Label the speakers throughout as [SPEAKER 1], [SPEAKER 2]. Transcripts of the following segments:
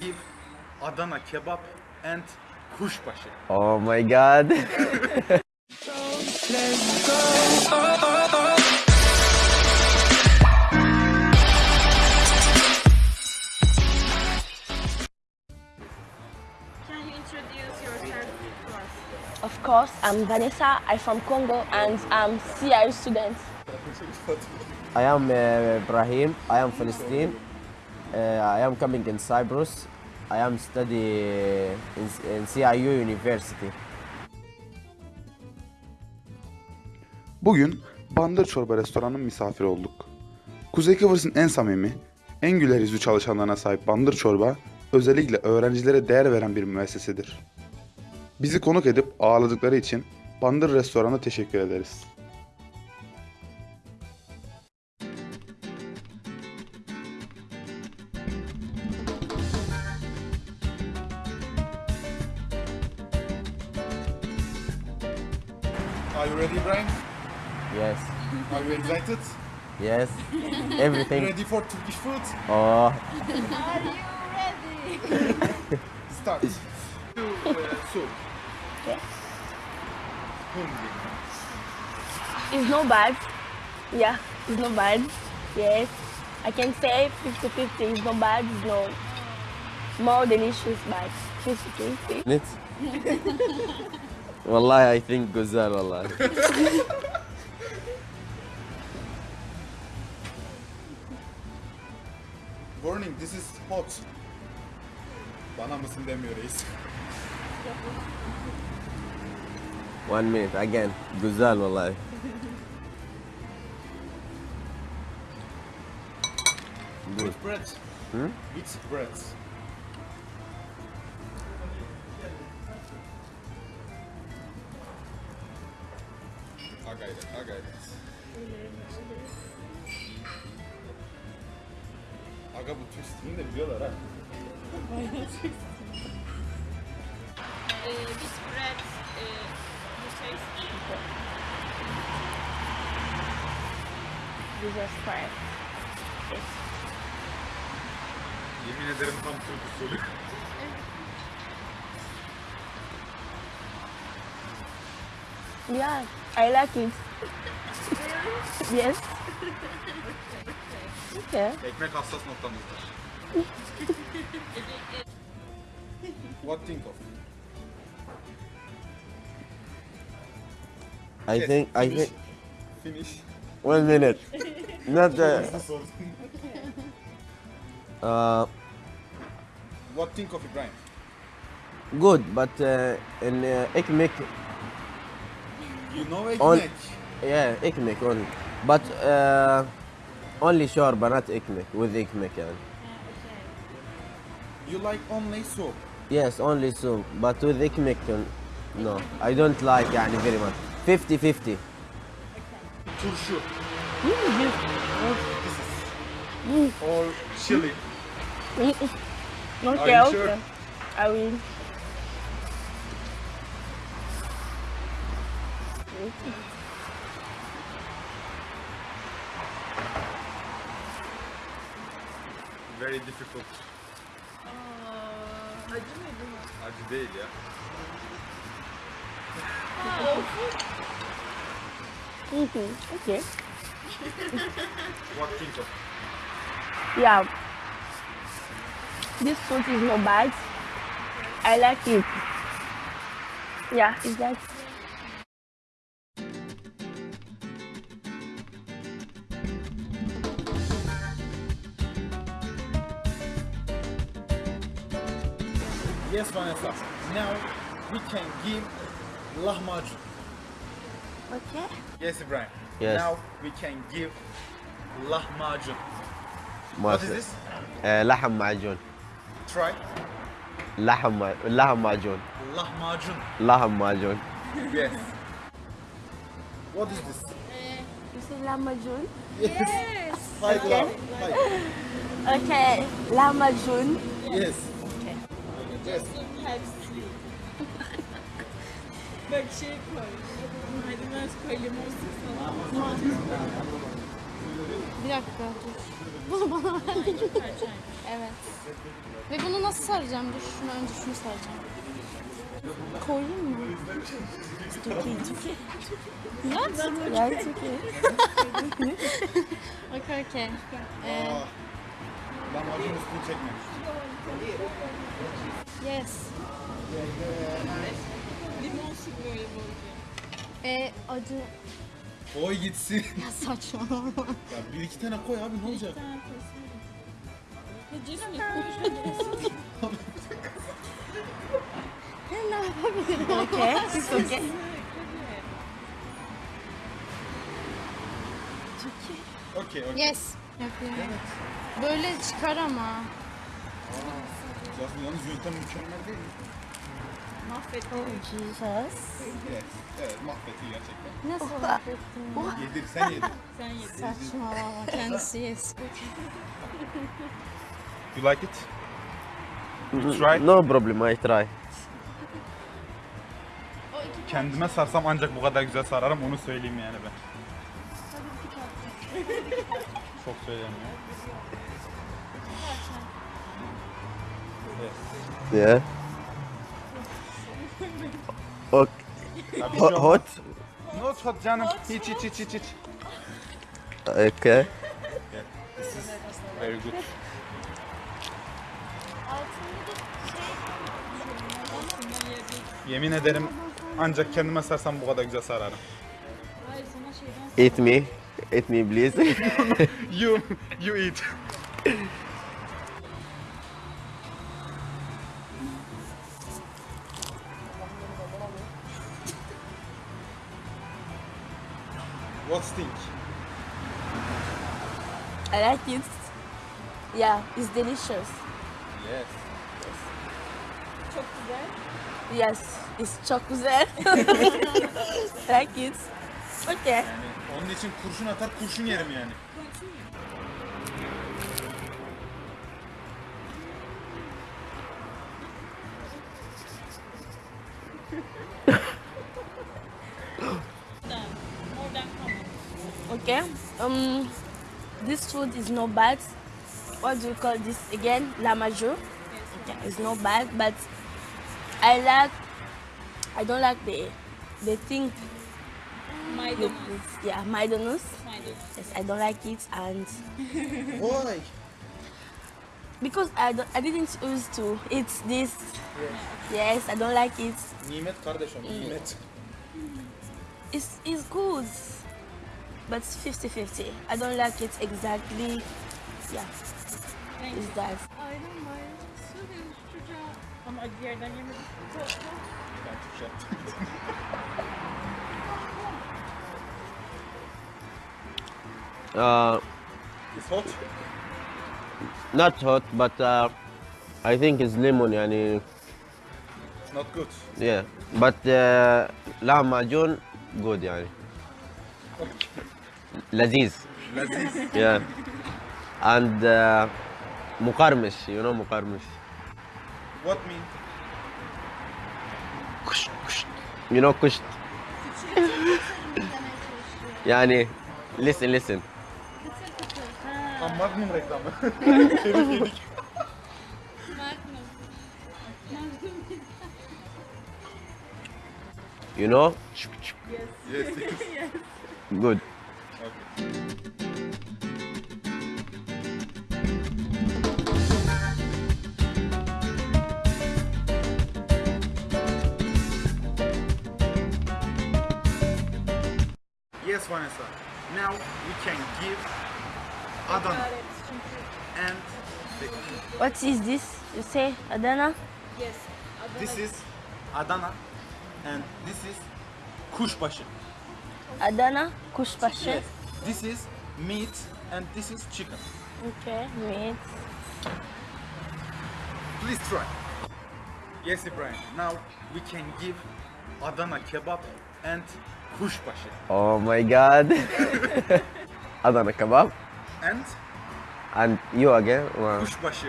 [SPEAKER 1] Give Adana kebap and kuşbaşı.
[SPEAKER 2] Oh my god.
[SPEAKER 3] Can you introduce yourself to us?
[SPEAKER 4] Of course, I'm Vanessa. I'm from Congo and I'm CI student.
[SPEAKER 2] I am uh, Ibrahim. I am Palestine. Uh, I am coming in Cyprus. I am study in, in CIU University.
[SPEAKER 5] Bugün Bandır Çorba restoranının misafiri olduk. Kuzey Kıbrıs'ın en samimi, en güler yüzlü çalışanlarına sahip Bandır Çorba, özellikle öğrencilere değer veren bir müessesedir. Bizi konuk edip ağırladıkları için Bandır Restoran'a teşekkür ederiz.
[SPEAKER 1] excited?
[SPEAKER 2] Yes. Everything.
[SPEAKER 1] Ready for Turkish food?
[SPEAKER 2] Oh.
[SPEAKER 1] Start. To uh, soup.
[SPEAKER 4] Yes.
[SPEAKER 1] Hungry.
[SPEAKER 4] It's not bad. Yeah, it's not bad. Yes. I can say 50-50. It's not bad. It's not more delicious, but 50-50.
[SPEAKER 2] Net. والله I think güzel والله.
[SPEAKER 1] This is hot. Bana mısın demiyor reis.
[SPEAKER 2] One minute again. Güzel vallahi. Good.
[SPEAKER 1] Which bread?
[SPEAKER 2] Hmm?
[SPEAKER 1] Bread? I got it, I got it. Aga bu twistini de biliyorlar ha.
[SPEAKER 3] Uh, this bread, uh, you taste
[SPEAKER 4] Jesus Christ. Yes.
[SPEAKER 1] Yemin ederim tam Türk usulü.
[SPEAKER 4] Yeah, I like it. yes. Okay.
[SPEAKER 1] Ekmek hassas noktamızdır. What think of?
[SPEAKER 2] I
[SPEAKER 1] Yes,
[SPEAKER 2] think I think
[SPEAKER 1] Finish.
[SPEAKER 2] one minute. Not uh,
[SPEAKER 1] Hızlı sordum.
[SPEAKER 2] uh
[SPEAKER 1] What think of Ibrahim?
[SPEAKER 2] good but uh, in uh, ekmek
[SPEAKER 1] You know ekmek.
[SPEAKER 2] On- yeah ekmek only but uh, only shorba not ekmek with ekmek yani.
[SPEAKER 1] You like only soup.
[SPEAKER 2] Yes, only soup, but with ekmek, uh, no. I don't like yani very much. 50-50.
[SPEAKER 1] Turşu.
[SPEAKER 4] Mm,
[SPEAKER 1] Or chili.
[SPEAKER 4] Okay,
[SPEAKER 1] you
[SPEAKER 4] okay.
[SPEAKER 1] sure?
[SPEAKER 4] I will.
[SPEAKER 1] Very difficult.
[SPEAKER 3] acı mıydı?
[SPEAKER 1] Acı değil ya.
[SPEAKER 4] Mhm, Okay.
[SPEAKER 1] What think of?
[SPEAKER 4] Yeah. This fruit is not bad. I like it. Yeah, is that?
[SPEAKER 1] Yes, Vanessa. Now we can give lahmacun.
[SPEAKER 4] Okay.
[SPEAKER 1] Yes, Ibrahim.
[SPEAKER 2] Yes.
[SPEAKER 1] Now we can give lahmacun. What is this?
[SPEAKER 2] Uh, laham.
[SPEAKER 1] Try.
[SPEAKER 2] Laham laham majun.
[SPEAKER 1] Lahmacun. Yes. What is this?
[SPEAKER 4] You say lahmacun?
[SPEAKER 3] Yes.
[SPEAKER 4] okay. Okay, lahmacun.
[SPEAKER 1] Yes. Yes.
[SPEAKER 3] Bak şey koy. Maydanoz koy, limon sık falan. Biraz
[SPEAKER 6] dakika dur. Bunu bana ver. evet. Ve bunu nasıl saracağım? Dur şunu önce şunu saracağım. Koyayım mı?
[SPEAKER 4] Okay, it's okay.
[SPEAKER 6] What?
[SPEAKER 4] Yeah, it's okay.
[SPEAKER 6] Okay. Ee,
[SPEAKER 1] lahmacun üstünü çekmemiş.
[SPEAKER 6] yes.
[SPEAKER 3] Limon sık böyle bolca.
[SPEAKER 6] Ee, acı...
[SPEAKER 1] Koy gitsin.
[SPEAKER 6] Ya saçmalama.
[SPEAKER 1] ya bir iki tane koy abi ne olacak?
[SPEAKER 3] Ya Cismi koy.
[SPEAKER 6] ne yapabilirim?
[SPEAKER 4] Okay, it's okay.
[SPEAKER 1] Okey okey.
[SPEAKER 6] Yes. Yapıyorum. Böyle çıkar ama.
[SPEAKER 1] Yalnız, yalnız yöntem mükemmel değil mi?
[SPEAKER 3] Mahvet.
[SPEAKER 4] Oh, Jesus.
[SPEAKER 1] Evet. Evet mahvetti gerçekten.
[SPEAKER 6] Nasıl yapıyorsun?
[SPEAKER 1] Yedir sen yedir.
[SPEAKER 3] Sen yedin.
[SPEAKER 6] Saçmalama. Kendisi yes.
[SPEAKER 5] You like it? You try.
[SPEAKER 2] No problem, I try.
[SPEAKER 5] Kendime sarsam ancak bu kadar güzel sararım onu söyleyeyim yani ben. Çok söyleyeyim
[SPEAKER 2] Yeah. Okay.
[SPEAKER 5] Ya bir
[SPEAKER 2] Ho-
[SPEAKER 5] şey olmaz.
[SPEAKER 2] hot.
[SPEAKER 5] Not hot canım. Hiç hiç hiç hiç hiç.
[SPEAKER 2] Okay.
[SPEAKER 5] Very good. Yemin ederim ancak kendime sarsam bu kadar güzel sararım.
[SPEAKER 2] Eat me. Eat me, please.
[SPEAKER 5] You, you eat.
[SPEAKER 1] What stink?
[SPEAKER 4] I like it. Yeah, it's delicious.
[SPEAKER 1] Yes.
[SPEAKER 3] çok güzel.
[SPEAKER 4] Yes, it's çok güzel. like it. Okay.
[SPEAKER 1] Yani onun için kurşun atar kurşun yerim yani.
[SPEAKER 4] Okay. Um, this food is not bad. What do you call this again? La major. Yeah, it's not bad, but I like. I don't like the the thing. with
[SPEAKER 3] Maydanoz.
[SPEAKER 4] this. Yeah, maydanoz.
[SPEAKER 3] Maydanoz.
[SPEAKER 4] Yes, I don't like it, and
[SPEAKER 1] why
[SPEAKER 4] because I don't, I didn't used to eat this. Yes, I don't like it.
[SPEAKER 1] Nimet kardeşim nimet.
[SPEAKER 4] It's it's good, but it's 50-50. I don't like it exactly. Yeah,
[SPEAKER 3] Thank
[SPEAKER 4] it's
[SPEAKER 3] you.
[SPEAKER 4] that.
[SPEAKER 3] Aynen bayram. Söylüyorum şu çocuğa. Ama acı yerden yemedim. Çok çok.
[SPEAKER 1] Ben
[SPEAKER 2] Uh,
[SPEAKER 1] It's hot.
[SPEAKER 2] not hot, but uh, I think it's lemon, yani.
[SPEAKER 1] It's not good.
[SPEAKER 2] Yeah. But uh, lahmacun, good, yani. Laziz.
[SPEAKER 1] Laziz.
[SPEAKER 2] yeah. And uh, mukarmish, you know mukarmish.
[SPEAKER 1] What mean?
[SPEAKER 2] Kusht, kusht. You know kusht? yani listen listen.
[SPEAKER 1] Magnum reklamı.
[SPEAKER 2] you know?
[SPEAKER 1] Yes. Yes. yes.
[SPEAKER 2] Good.
[SPEAKER 1] Yes Vanessa. Uh, now we can give Adana and
[SPEAKER 4] What is this? You say Adana?
[SPEAKER 3] Yes.
[SPEAKER 1] this is Adana and this is kuşbaşı.
[SPEAKER 4] Adana kuşbaşı.
[SPEAKER 1] Yes. This is meat and this is chicken.
[SPEAKER 4] Okay, meat.
[SPEAKER 1] Please try. Yes Ibrahim. Now we can give Adana kebab and kuşbaşı.
[SPEAKER 2] Oh my god. Adana kebab.
[SPEAKER 1] And
[SPEAKER 2] And you again? Wow.
[SPEAKER 1] kuşbaşı.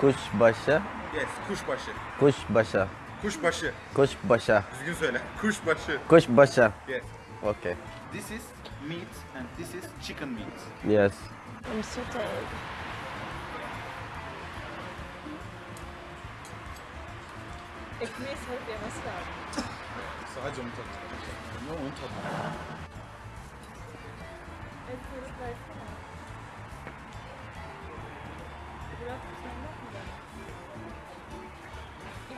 [SPEAKER 2] Kuşbaşı.
[SPEAKER 1] Yes, kuşbaşı.
[SPEAKER 2] Kuşbaşı.
[SPEAKER 1] Kuşbaşı.
[SPEAKER 2] Kuşbaşı.
[SPEAKER 1] Düzgün söyle. Kuşbaşı.
[SPEAKER 2] Kuşbaşı.
[SPEAKER 1] Yes.
[SPEAKER 2] Okay.
[SPEAKER 1] This is meat and this is chicken meat.
[SPEAKER 2] Yes.
[SPEAKER 4] I'm so tired.
[SPEAKER 3] Ekmeği sarıp yemesi lazım.
[SPEAKER 1] Sadece onu tatlı. Ne onu tatlı.
[SPEAKER 3] Et sarıp versene. Bırak sen bakma bana.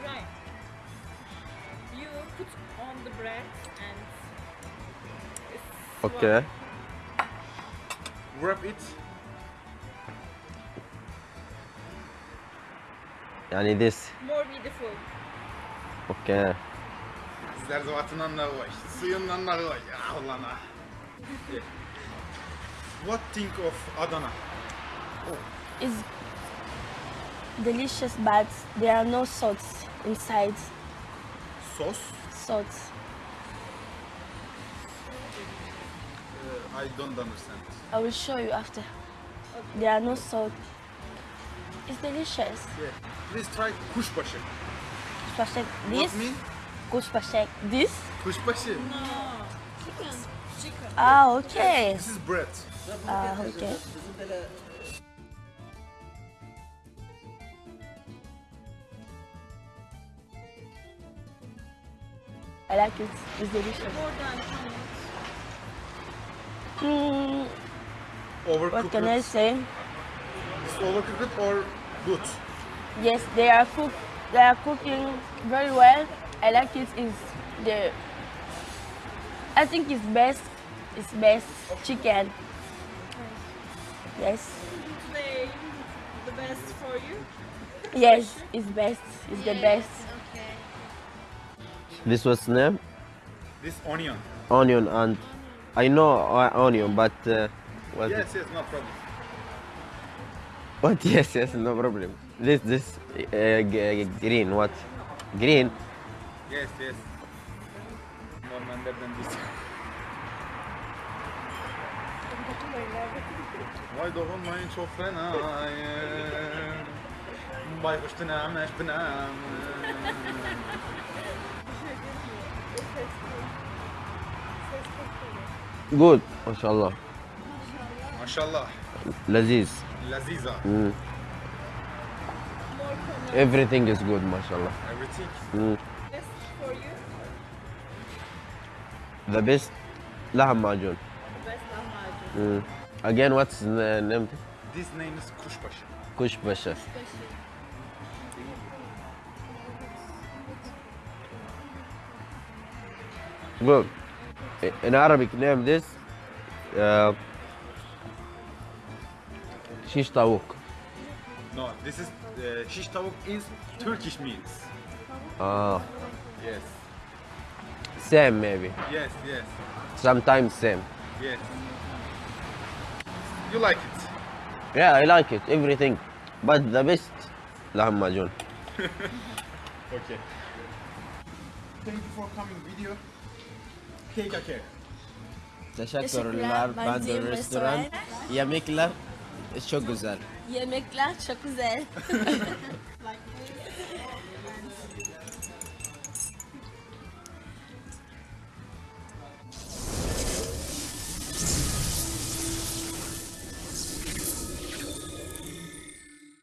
[SPEAKER 3] İbrahim. You put on the bread and.
[SPEAKER 2] Okay.
[SPEAKER 1] Wrap it.
[SPEAKER 2] Yani this.
[SPEAKER 3] More beautiful.
[SPEAKER 2] Okay.
[SPEAKER 1] Zerzevatından da var. Suyundan da var. Ya Allah. What think of Adana? Oh.
[SPEAKER 4] It's delicious, but there are no salts inside.
[SPEAKER 1] Sos.
[SPEAKER 4] Salt.
[SPEAKER 1] Uh, I don't understand.
[SPEAKER 4] I will show you after. There are no salt. It's delicious.
[SPEAKER 1] Yeah. Please try kuşbaşı.
[SPEAKER 4] Kuşbaşek
[SPEAKER 1] What
[SPEAKER 4] this.
[SPEAKER 1] mean?
[SPEAKER 4] Kuşbaşek this.
[SPEAKER 1] Kuşbaşı.
[SPEAKER 4] Ah, okay.
[SPEAKER 1] This is bread.
[SPEAKER 4] Ah, okay. I like it. It's delicious.
[SPEAKER 3] More than
[SPEAKER 4] Mm,
[SPEAKER 1] Overcooked.
[SPEAKER 4] what can I say?
[SPEAKER 1] It's overcooked or good?
[SPEAKER 4] Yes, they are cook. They are cooking very well. I like it. Is the I think it's best. It's best chicken. Yes,
[SPEAKER 3] today the best for you.
[SPEAKER 4] yes, it's best. It's the best.
[SPEAKER 6] Okay.
[SPEAKER 2] This was name
[SPEAKER 1] This onion.
[SPEAKER 2] onion and I know uh, onion, but uh, what?
[SPEAKER 1] Yes, yes, no problem.
[SPEAKER 2] What? Yes, yes, no problem. This, this uh, green. What? Green.
[SPEAKER 1] Yes, yes. Normallerden biz. Vay dokunmayın çok fena. Baykuş tünemiş tünem.
[SPEAKER 2] Good. MashaAllah.
[SPEAKER 1] Maşallah.
[SPEAKER 2] Laziz.
[SPEAKER 1] Laziza.
[SPEAKER 2] Mm. Everything is good, mashallah.
[SPEAKER 1] Everything.
[SPEAKER 2] Mm.
[SPEAKER 3] Best for you.
[SPEAKER 2] The best laham majun.
[SPEAKER 3] The best lahmacun.
[SPEAKER 2] Mm. Again, what's the name?
[SPEAKER 1] This name is kuşbaşı.
[SPEAKER 2] Kushbasha. Good. In Arabic, name this uh, shish tavuk.
[SPEAKER 1] No, this is uh, shish tavuk is Turkish meals.
[SPEAKER 2] Ah,
[SPEAKER 1] Yes.
[SPEAKER 2] same maybe.
[SPEAKER 1] Yes, yes,
[SPEAKER 2] Sometimes same.
[SPEAKER 1] yes. You like it?
[SPEAKER 2] Yeah, I like it. Everything, but the best laham majun.
[SPEAKER 1] Okay. Thank you for coming video. Take care.
[SPEAKER 2] Teşekkürler. Ben de restoran. Yemekler çok güzel.
[SPEAKER 4] Yemekler çok güzel.